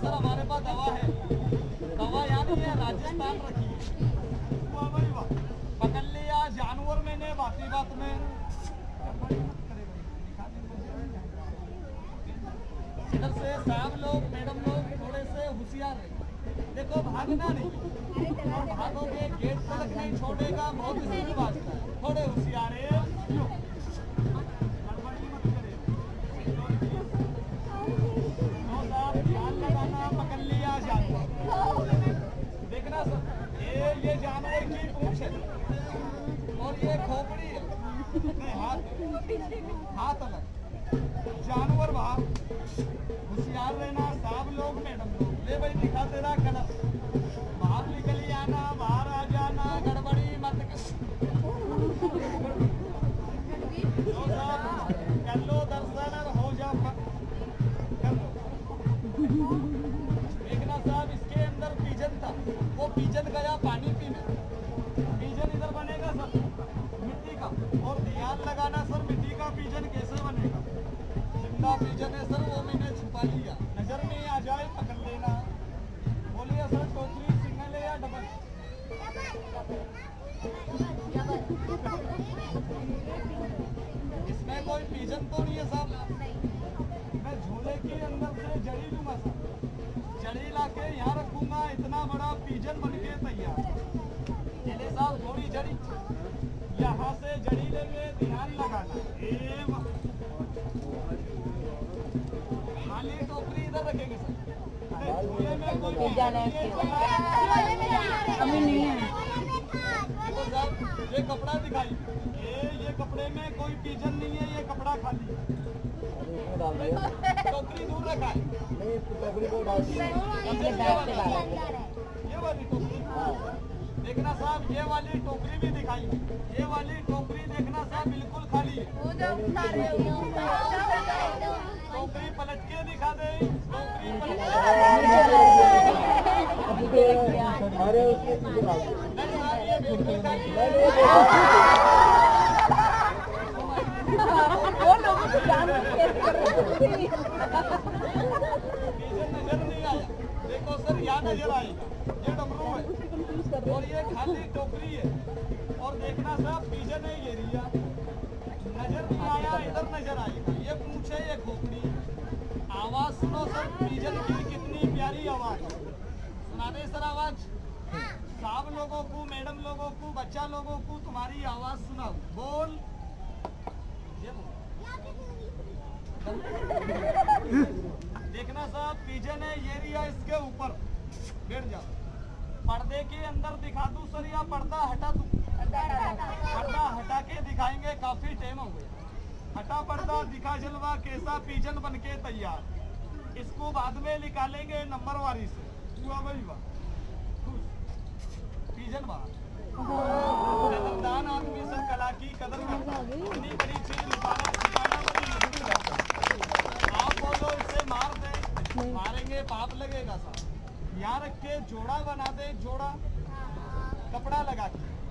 Sir हमारे पास दवा है। दवा नहीं है, राजस्थान रखी। है पकड़ लिया जानवर मैंने बाती बात में। इधर से साहब लोग, मैडम लोग, थोड़े से होशियार रहे देखो, भागना नहीं। और भागोगे, गेट तक नहीं छोड़ेगा, बहुत भागता है। थोड़े होशियार है। ये जानवर की पूंछ है। और ये खोपड़ी है। नहीं, हाथ हाथ अलग। जानवर बाहर। होशियार रहना, साहब लोग मैडम लोग ले भाई, दिखा तेरा कलर। बाहर निकल आना, बाहर आ जाना, गड़बड़ी मत कर। लो दर्शन और हो जा कर साहब, इसके अंदर पीजन था। वो पीजन पीजन कैसे बनेगा? ज़िंदा पीजन है सर, वो मैंने छुपा लिया। नज़र में आ जाए, पकड़ लेना। बोलिए सर टोकरी सिंगल है या डबल इसमें कोई पीजन तो नहीं है साहब। मैं झोले के अंदर से जड़ी लूँगा सर। जड़ी ला के यहाँ रखूँगा, इतना बड़ा पीजन बन के तैयार। साहब, थोड़ी जड़ी। यहाँ से जड़ी लेंगे ध्यान लगाना। खाली टोकरी इधर रखेंगे सर। है, है? देखो साहब ये कपड़ा दिखाई ये ये कपड़े में कोई पीजन नहीं है ये कपड़ा खाली। टोकरी दूर रखा है। इसके बैग से ये वाली टोकरी। देखना साहब ये वाली टोकरी भी दिखाई ये वाली टोकरी देखना साहब बिल्कुल खाली है टोकरी पलट के दिखा दे टोकरी है हैं? नज़र नहीं आया देखो सर यहाँ नज़र आएगा देखना साहब, पीछे नहीं ये रिया नज़र नहीं आया, इधर नज़र आएगा ये पूछे, ये खोपड़ी। आवाज़ सुनो सर पीजन की कितनी प्यारी आवाज़ सुना दे सर आवाज़? साहब लोगों को, मैडम लोगों को, बच्चा लोगों को, तुम्हारी आवाज़ सुनाओ। बोल। देखना साहब पीजन है ये रिया इसके ऊपर। बैठ जाओ। पर्दे के अंदर दिखा दूँ सर, या पर्दा हटा दूँ? पर्दा हटा के दिखाएँगे, काफ़ी टाइम हो गया। हटा पर्दा, दिखा जलवा, कैसा पीजन बन के तैयार। इसको बाद में निकालेंगे नंबर वारी से। पीजन बाहर आदमी सर कला की कदर बड़ी चीज़ मार दे। मारेंगे, पाप लगेगा साहब। यहाँ रख के जोड़ा बना दे, जोड़ा। कपड़ा लगा के।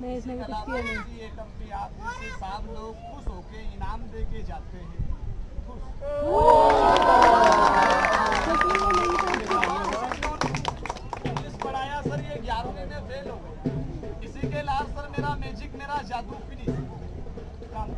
नहीं, इसमें भी कुछ किया नहीं। ये कंपनी आप जैसे साहब लोग खुश होके इनाम दे के जाते हैं। पढ़ाया सर ये ग्यारहवीं में फेल हो गए इसी के सर मेरा मैजिक मेरा जादू फिनिश काम।